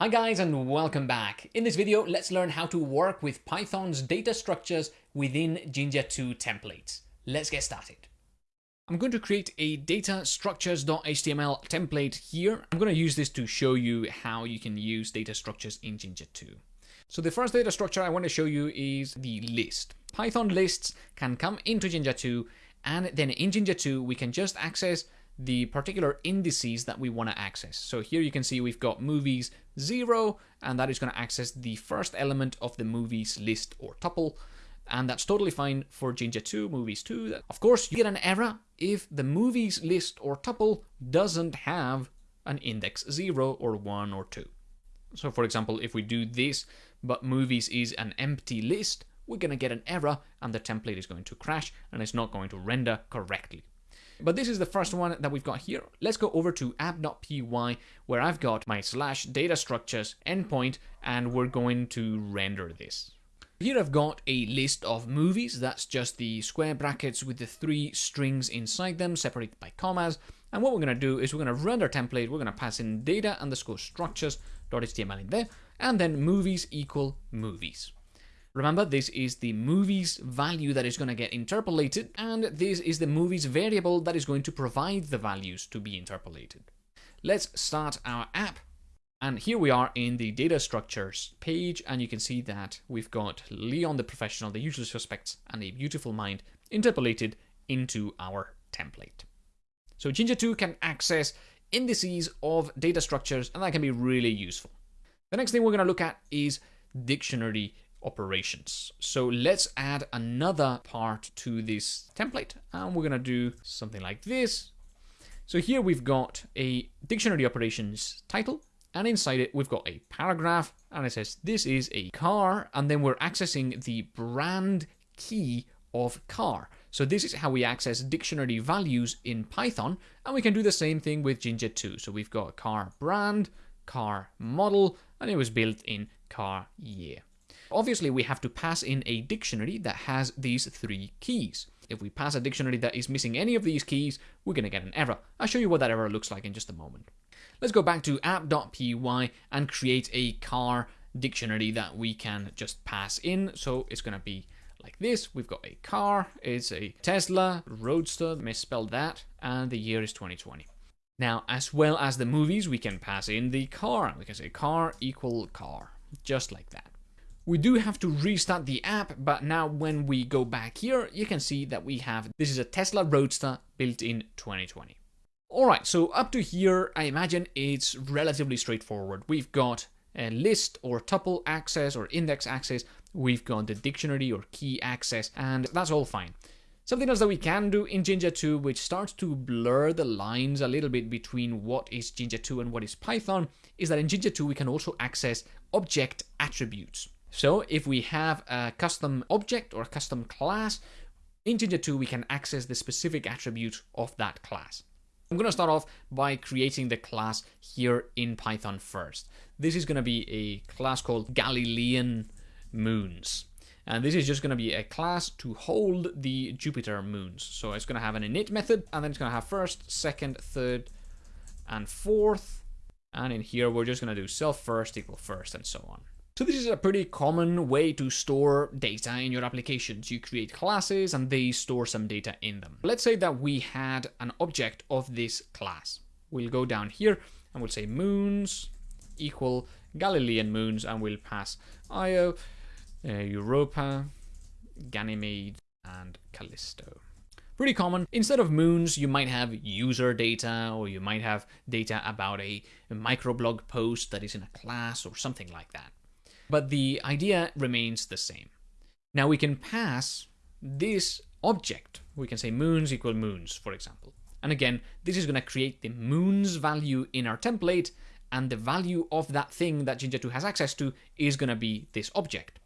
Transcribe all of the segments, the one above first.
Hi guys and welcome back. In this video, let's learn how to work with Python's data structures within Jinja 2 templates. Let's get started. I'm going to create a data structures.html template here. I'm going to use this to show you how you can use data structures in Jinja 2. So the first data structure I want to show you is the list. Python lists can come into Jinja 2 and then in Jinja 2 we can just access the particular indices that we want to access. So here you can see we've got movies 0, and that is going to access the first element of the movies list or tuple. And that's totally fine for Jinja 2, movies 2. Of course, you get an error if the movies list or tuple doesn't have an index 0 or 1 or 2. So for example, if we do this, but movies is an empty list, we're going to get an error and the template is going to crash and it's not going to render correctly. But this is the first one that we've got here. Let's go over to app.py where I've got my slash data structures endpoint and we're going to render this. Here I've got a list of movies, that's just the square brackets with the three strings inside them separated by commas. And what we're going to do is we're going to render template, we're going to pass in data underscore structures.html in there, and then movies equal movies. Remember, this is the movie's value that is going to get interpolated, and this is the movie's variable that is going to provide the values to be interpolated. Let's start our app. And here we are in the data structures page, and you can see that we've got Leon the professional, the usual suspects, and a beautiful mind interpolated into our template. So Jinja 2 can access indices of data structures, and that can be really useful. The next thing we're going to look at is dictionary operations. So let's add another part to this template and we're gonna do something like this. So here we've got a dictionary operations title and inside it we've got a paragraph and it says this is a car and then we're accessing the brand key of car. So this is how we access dictionary values in Python and we can do the same thing with Jinja 2. So we've got car brand, car model and it was built in car year. Obviously, we have to pass in a dictionary that has these three keys. If we pass a dictionary that is missing any of these keys, we're going to get an error. I'll show you what that error looks like in just a moment. Let's go back to app.py and create a car dictionary that we can just pass in. So it's going to be like this. We've got a car, it's a Tesla Roadster, misspelled that, and the year is 2020. Now, as well as the movies, we can pass in the car. We can say car equal car, just like that. We do have to restart the app, but now when we go back here, you can see that we have, this is a Tesla Roadster built in 2020. Alright, so up to here, I imagine it's relatively straightforward. We've got a list or tuple access or index access, we've got the dictionary or key access, and that's all fine. Something else that we can do in Jinja 2, which starts to blur the lines a little bit between what is Jinja 2 and what is Python, is that in Jinja 2 we can also access object attributes. So if we have a custom object or a custom class, in Jinja 2 we can access the specific attribute of that class. I'm going to start off by creating the class here in Python first. This is going to be a class called Galilean Moons. And this is just going to be a class to hold the Jupiter moons. So it's going to have an init method, and then it's going to have first, second, third, and fourth. And in here, we're just going to do self first equal first, and so on. So this is a pretty common way to store data in your applications. You create classes and they store some data in them. Let's say that we had an object of this class. We'll go down here and we'll say moons equal Galilean moons and we'll pass Io, uh, Europa, Ganymede, and Callisto. Pretty common. Instead of moons, you might have user data or you might have data about a microblog post that is in a class or something like that but the idea remains the same. Now we can pass this object. We can say moons equal moons, for example. And again, this is going to create the moons value in our template, and the value of that thing that Jinja 2 has access to is going to be this object.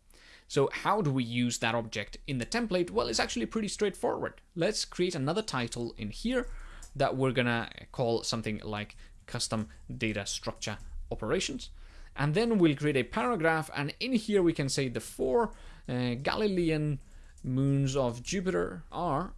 So how do we use that object in the template? Well, it's actually pretty straightforward. Let's create another title in here that we're going to call something like custom data structure operations and then we'll create a paragraph and in here we can say the four uh, Galilean moons of Jupiter are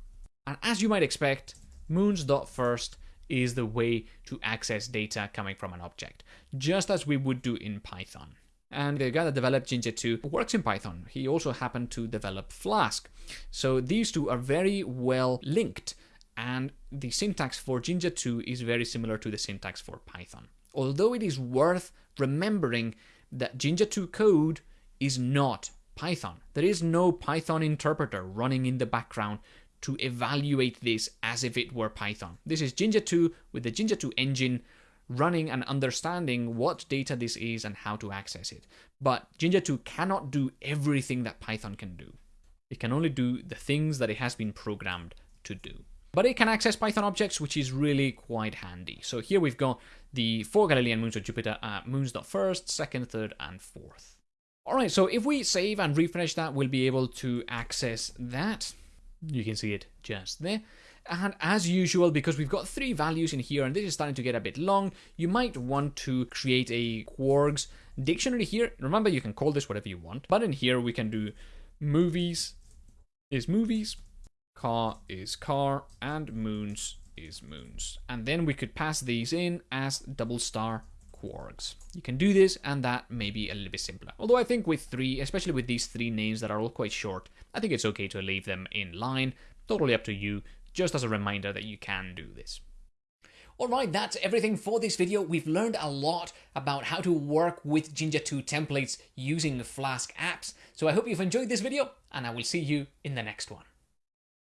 and as you might expect moons dot first is the way to access data coming from an object, just as we would do in Python. And the guy that developed Jinja 2 works in Python. He also happened to develop Flask. So these two are very well linked and the syntax for Jinja 2 is very similar to the syntax for Python. Although it is worth remembering that Jinja 2 code is not Python. There is no Python interpreter running in the background to evaluate this as if it were Python. This is Jinja 2 with the Jinja 2 engine running and understanding what data this is and how to access it. But Jinja 2 cannot do everything that Python can do. It can only do the things that it has been programmed to do. But it can access Python objects, which is really quite handy. So here we've got the four Galilean moons of Jupiter uh, at moons.first, second, third, and fourth. All right, so if we save and refresh that, we'll be able to access that. You can see it just there. And as usual, because we've got three values in here, and this is starting to get a bit long, you might want to create a kwargs dictionary here. Remember, you can call this whatever you want. But in here, we can do movies is movies, car is car, and moons is moons. And then we could pass these in as double star kwargs. You can do this and that may be a little bit simpler. Although I think with three, especially with these three names that are all quite short, I think it's okay to leave them in line. Totally up to you, just as a reminder that you can do this. Alright, that's everything for this video. We've learned a lot about how to work with Jinja 2 templates using Flask apps. So I hope you've enjoyed this video, and I will see you in the next one.